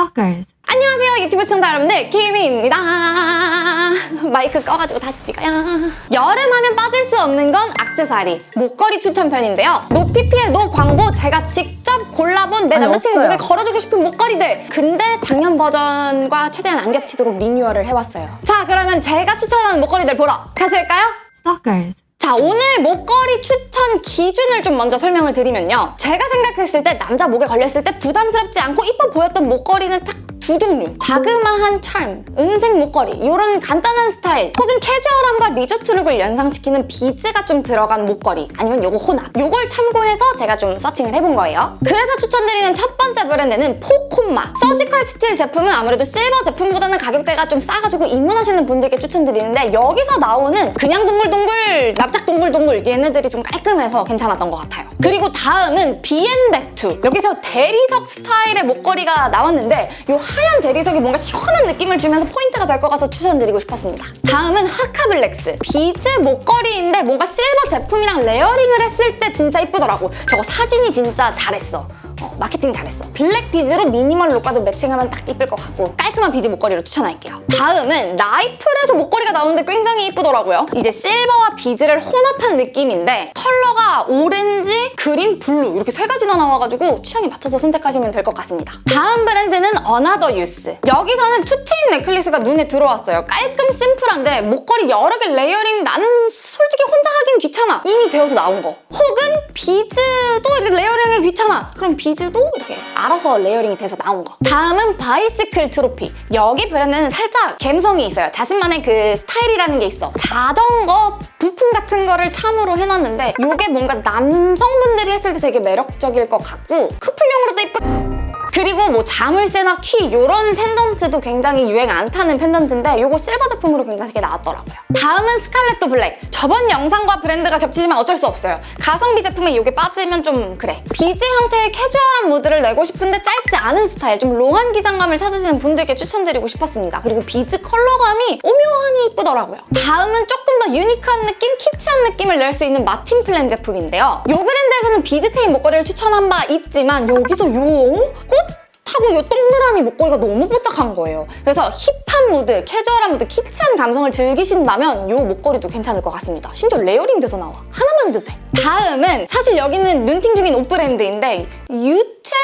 Stalkers. 안녕하세요 유튜브 시청자 여러분들 키미입니다 마이크 꺼가지고 다시 찍어요 여름하면 빠질 수 없는 건 악세사리 목걸이 추천편인데요 no PPL no 광고 제가 직접 골라본 내 아니, 남자친구 없어요. 목에 걸어주고 싶은 목걸이들 근데 작년 버전과 최대한 안 겹치도록 리뉴얼을 해왔어요 자 그러면 제가 추천하는 목걸이들 보러 가실까요? Stalkers. 자 오늘 목걸이 추천 기준을 좀 먼저 설명을 드리면요. 제가 생각했을 때 남자 목에 걸렸을 때 부담스럽지 않고 이뻐 보였던 목걸이는 딱 두 종류. 자그마한 charm, 은색 목걸이 이런 간단한 스타일 혹은 캐주얼함과 리조트 룩을 연상시키는 비즈가 좀 들어간 목걸이 아니면 요거 혼합. 요걸 참고해서 제가 좀 searching을 해본 거예요. 그래서 추천드리는 첫 번째 브랜드는 포콤마. surgical steel 제품은 아무래도 실버 제품보다는 가격대가 좀 싸가지고 입문하시는 분들께 추천드리는데 여기서 나오는 그냥 동글동글 납작 동글동글 얘네들이 좀 깔끔해서 괜찮았던 것 같아요. 그리고 다음은 비앤베투 여기서 대리석 스타일의 목걸이가 나왔는데 요 하얀 대리석이 뭔가 시원한 느낌을 주면서 포인트가 될 것 같아서 추천드리고 싶었습니다. 다음은 하카블렉스. 비즈 목걸이인데 뭔가 실버 제품이랑 layering을 했을 때 진짜 이쁘더라고. 저거 사진이 진짜 잘했어 어, 마케팅 잘했어. 블랙 비즈로 미니멀 룩과도 매칭하면 딱 이쁠 것 같고 깔끔한 비즈 목걸이로 추천할게요. 다음은 라이플에서 목걸이가 나오는데 굉장히 이쁘더라고요. 이제 실버와 비즈를 혼합한 느낌인데 컬러가 오렌지, 그린, 블루 이렇게 세 가지나 나와가지고 취향에 맞춰서 선택하시면 될 것 같습니다. 다음 브랜드는 어나더 유스. 여기서는 two chain necklace가 눈에 들어왔어요. 깔끔 심플한데 목걸이 여러 개 layering 나는 솔직히 혼자 하긴 귀찮아. 이미 되어서 나온 거. 혹은 비즈도 이제 layering이 귀찮아. 그럼 비즈도 이렇게 알아서 layering이 돼서 나온 거. 다음은 바이시클 트로피. 여기 브랜드는 살짝 감성이 있어요. 자신만의 그 스타일이라는 게 있어. 자전거 부품 같은 거를 참으로 해놨는데 이게 뭔가 남성분들이 했을 때 되게 매력적일 것 같고 커플용으로도 예쁘 그리고 뭐 자물쇠나 키 이런 펜던트도 굉장히 유행 안 타는 펜던트인데 이거 실버 제품으로 굉장히 나왔더라고요. 다음은 스칼렛도 블랙. 저번 영상과 브랜드가 겹치지만 어쩔 수 없어요. 가성비 제품에 이게 빠지면 좀 그래. 비즈 형태의 캐주얼한 무드를 내고 싶은데 짧지 않은 스타일, 좀 long한 기장감을 찾으시는 분들께 추천드리고 싶었습니다. 그리고 비즈 컬러감이 오묘하니 이쁘더라고요. 다음은 조금 더 유니크한 느낌, 키치한 느낌을 낼 수 있는 마틴 플랜 제품인데요. 이 브랜드에서는 비즈 체인 목걸이를 추천한 바 있지만 여기서 요 꽃? 하고 이 동그라미 목걸이가 너무 뽀짝한 거예요. 그래서 힙한 무드, 캐주얼한 무드, 키치한 감성을 즐기신다면 이 목걸이도 괜찮을 것 같습니다. 심지어 layering 돼서 나와. 하나만 해도 돼. 다음은 사실 여기는 눈팅 중인 옷 브랜드인데 유체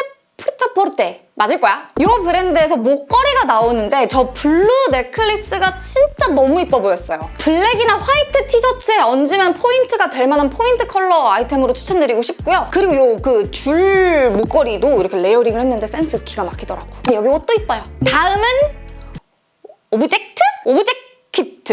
프리타포르테 맞을 거야? 이 브랜드에서 목걸이가 나오는데 저 blue necklace가 진짜 너무 이뻐 보였어요. 블랙이나 화이트 티셔츠에 얹으면 포인트가 될 만한 포인트 컬러 아이템으로 추천드리고 싶고요. 그리고 요 그 줄 목걸이도 이렇게 layering을 했는데 센스 기가 막히더라고. 여기 옷도 이뻐요. 다음은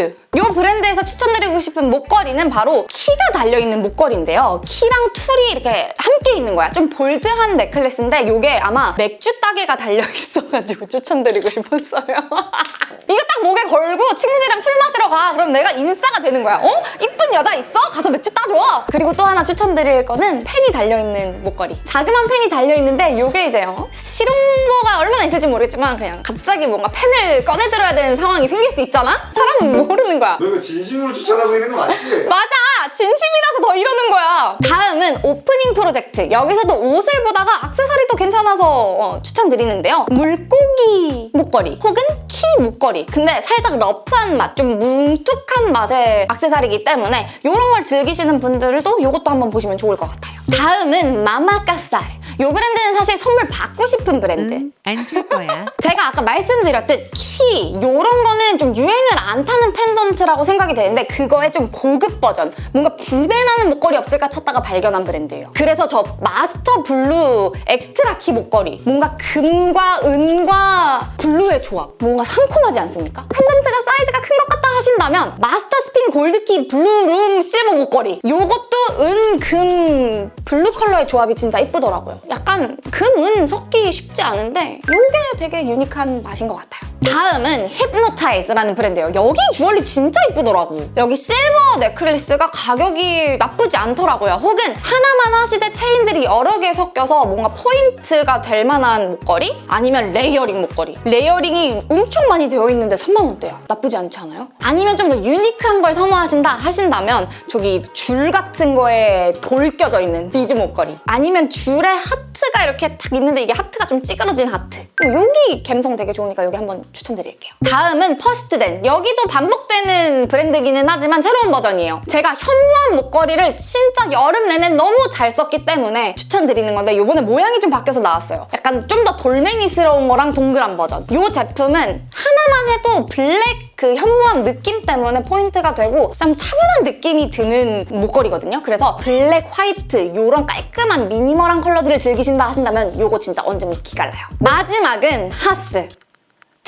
키트. 이 브랜드에서 추천드리고 싶은 목걸이는 바로 키가 달려있는 목걸이인데요. 키랑 툴이 이렇게 함께 있는 거야. 좀 bold한 necklace인데 이게 아마 맥주 따개가 달려있어가지고 추천드리고 싶었어요. 이거 딱 목에 걸고 친구들이랑 술 마시러 가. 그럼 내가 인싸가 되는 거야. 어? 이쁜 여자 있어? 가서 맥주 따줘. 그리고 또 하나 추천드릴 거는 펜이 달려있는 목걸이. 자그만 펜이 달려있는데 이게 이제 어? 실용도가 얼마나 있을지 모르겠지만 그냥 갑자기 뭔가 펜을 꺼내들어야 되는 상황이 생길 수 있잖아? 사람은 모르는 거야. 너 이거 진심으로 추천하고 있는 거 맞지? 맞아! 진심이라서 더 이러는 거야. 다음은 오프닝 프로젝트. 여기서도 옷을 보다가 액세서리도 괜찮아서 어, 추천드리는데요. 물고기 목걸이 혹은 키 목걸이. 근데 살짝 러프한 맛, 좀 뭉툭한 맛의 액세서리이기 때문에 이런 걸 즐기시는 분들도 이것도 한번 보시면 좋을 것 같아요. 다음은 마마카살. 이 브랜드는 사실 선물 받고 싶은 브랜드. 응, 안줄 거야. 제가 아까 말씀드렸듯 키 이런 거는 좀 유행을 안 타는 펜던트라고 생각이 되는데 그거의 좀 고급 버전 뭔가 부티나는 목걸이 없을까 찾다가 발견한 브랜드예요 그래서 저 마스터 블루 엑스트라 키 목걸이 뭔가 금과 은과 블루의 조합 뭔가 상콤하지 않습니까? 펜던트가 사이즈가 큰 것 같다 하신다면 마스터 스핀 골드키 블루룸 실버 목걸이. 이것도 은, 금, 블루 컬러의 조합이 진짜 이쁘더라고요. 약간 금, 은 섞기 쉽지 않은데 이게 되게 유니크한 맛인 것 같아요 다음은 힙노타이즈라는 브랜드예요. 여기 주얼리 진짜 이쁘더라고. 여기 silver necklace가 가격이 나쁘지 않더라고요. 혹은 하나만 하시되 체인들이 여러 개 섞여서 뭔가 포인트가 될 만한 목걸이? 아니면 layering 목걸이. layering이 엄청 많이 되어 있는데 3만 원대야. 나쁘지 않지 않아요? 아니면 좀 더 유니크한 걸 선호하신다 하신다면 저기 줄 같은 거에 돌 껴져 있는 비즈 목걸이. 아니면 줄에 하트가 이렇게 딱 있는데 이게 하트가 좀 찌그러진 하트. 뭐 여기 감성 되게 좋으니까 여기 한번 추천드릴게요. 다음은 퍼스트덴. 여기도 반복되는 브랜드기는 하지만 새로운 버전이에요. 제가 현무암 목걸이를 진짜 여름 내내 너무 잘 썼기 때문에 추천드리는 건데 이번에 모양이 좀 바뀌어서 나왔어요. 약간 좀 더 돌멩이스러운 거랑 동그란 버전. 이 제품은 하나만 해도 블랙 그 현무암 느낌 때문에 포인트가 되고 좀 차분한 느낌이 드는 목걸이거든요. 그래서 블랙, 화이트 이런 깔끔한 미니멀한 컬러들을 즐기신다 하신다면 이거 진짜 얹으면 기깔나요. 마지막은 하스.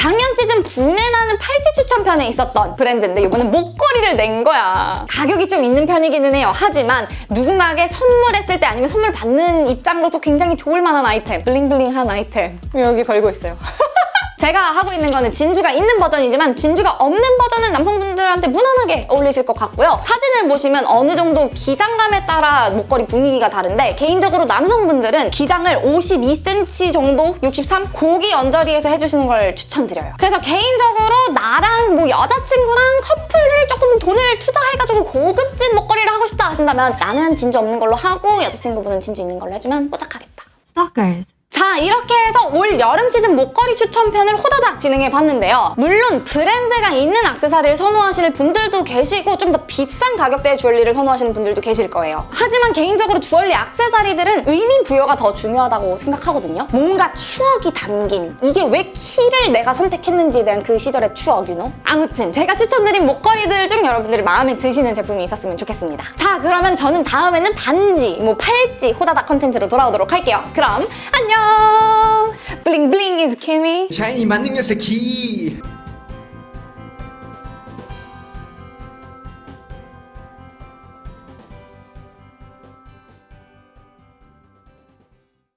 작년 시즌 분해나는 팔찌 추천편에 있었던 브랜드인데 이번엔 목걸이를 낸 거야. 가격이 좀 있는 편이기는 해요. 하지만 누군가에게 선물했을 때 아니면 선물 받는 입장으로도 굉장히 좋을 만한 아이템. 블링블링한 아이템. 여기 걸고 있어요. 제가 하고 있는 거는 진주가 있는 버전이지만 진주가 없는 버전은 남성분들한테 무난하게 어울리실 것 같고요. 사진을 보시면 어느 정도 기장감에 따라 목걸이 분위기가 다른데 개인적으로 남성분들은 기장을 52cm 정도, 63? 고기 언저리에서 해주시는 걸 추천드려요. 그래서 개인적으로 나랑 뭐 여자친구랑 커플을 조금 돈을 투자해가지고 고급진 목걸이를 하고 싶다 하신다면 나는 진주 없는 걸로 하고 여자친구분은 진주 있는 걸로 해주면 뽀짝하겠다. Stalkers. 자 이렇게 해서 올 여름 시즌 목걸이 추천편을 호다닥 진행해 봤는데요. 물론 브랜드가 있는 액세서리를 선호하시는 분들도 계시고 좀 더 비싼 가격대의 주얼리를 선호하시는 분들도 계실 거예요. 하지만 개인적으로 주얼리 액세서리들은 의미 부여가 더 중요하다고 생각하거든요. 뭔가 추억이 담긴 이게 왜 키를 내가 선택했는지에 대한 그 시절의 추억, know? 아무튼 제가 추천드린 목걸이들 중 여러분들이 마음에 드시는 제품이 있었으면 좋겠습니다. 자 그러면 저는 다음에는 반지, 뭐 팔찌 호다닥 컨텐츠로 돌아오도록 할게요. 그럼 안녕! 블링블링 is Kimmy. 샤이니 만능녀 새끼